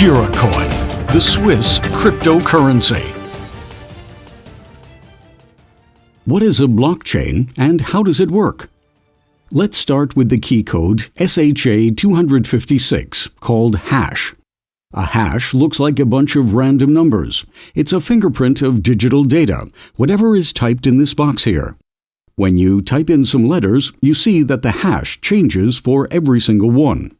Giracoin, the Swiss cryptocurrency. What is a blockchain and how does it work? Let's start with the key code SHA-256, called hash. A hash looks like a bunch of random numbers. It's a fingerprint of digital data, whatever is typed in this box here. When you type in some letters, you see that the hash changes for every single one.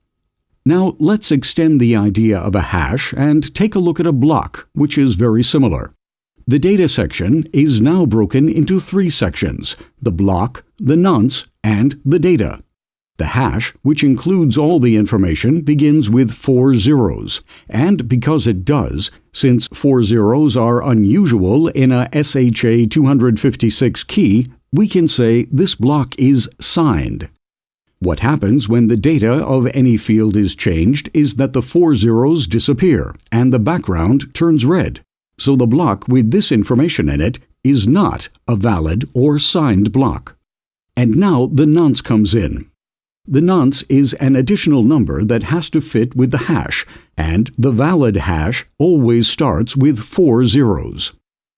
Now let's extend the idea of a hash and take a look at a block, which is very similar. The data section is now broken into three sections, the block, the nonce, and the data. The hash, which includes all the information, begins with four zeros, and because it does, since four zeros are unusual in a SHA-256 key, we can say this block is signed. What happens when the data of any field is changed is that the four zeros disappear and the background turns red. So the block with this information in it is not a valid or signed block. And now the nonce comes in. The nonce is an additional number that has to fit with the hash, and the valid hash always starts with four zeros.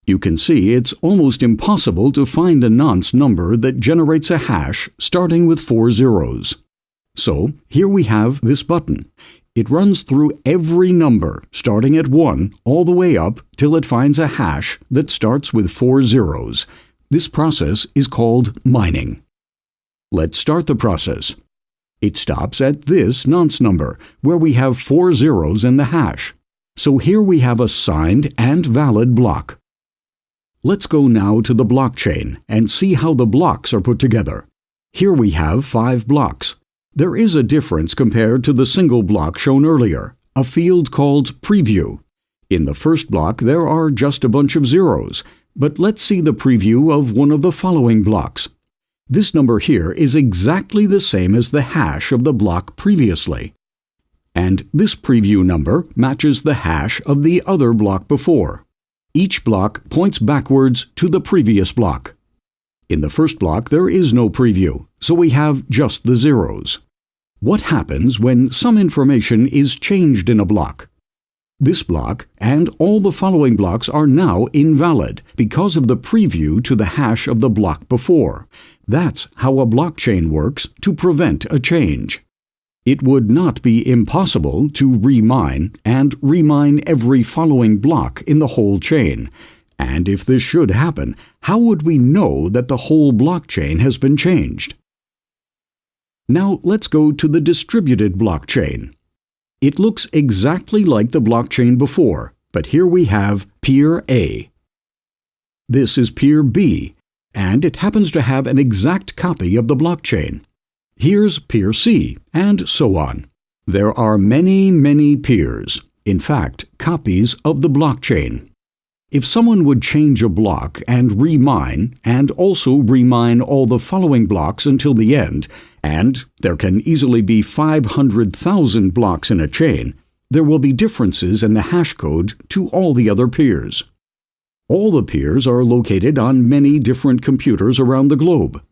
You can see it's almost impossible to find a nonce number that generates a hash starting with four zeros. So here we have this button. It runs through every number, starting at 1 all the way up till it finds a hash that starts with four zeros. This process is called mining. Let's start the process. It stops at this nonce number, where we have four zeros in the hash. So here we have a signed and valid block. Let's go now to the blockchain and see how the blocks are put together. Here we have five blocks. There is a difference compared to the single block shown earlier, a field called preview. In the first block there are just a bunch of zeros, but let's see the preview of one of the following blocks. This number here is exactly the same as the hash of the block previously. And this preview number matches the hash of the other block before. Each block points backwards to the previous block. In the first block there is no preview, so we have just the zeros. What happens when some information is changed in a block? This block and all the following blocks are now invalid because of the preview to the hash of the block before. That's how a blockchain works to prevent a change. It would not be impossible to remine and remine every following block in the whole chain. And if this should happen, how would we know that the whole blockchain has been changed? Now let's go to the distributed blockchain. It looks exactly like the blockchain before, but here we have peer A. This is peer B, and it happens to have an exact copy of the blockchain. Here's peer C, and so on. There are many, many peers, in fact, copies of the blockchain. If someone would change a block and remine, and also remine all the following blocks until the end, and there can easily be 500,000 blocks in a chain, there will be differences in the hash code to all the other peers. All the peers are located on many different computers around the globe.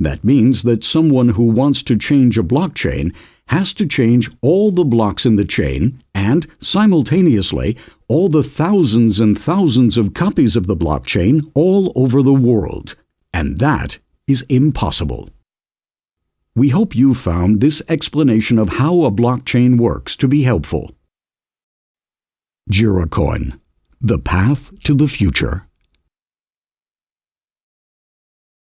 That means that someone who wants to change a blockchain has to change all the blocks in the chain and, simultaneously, all the thousands and thousands of copies of the blockchain all over the world. And that is impossible. We hope you found this explanation of how a blockchain works to be helpful. Giracoin, the path to the future.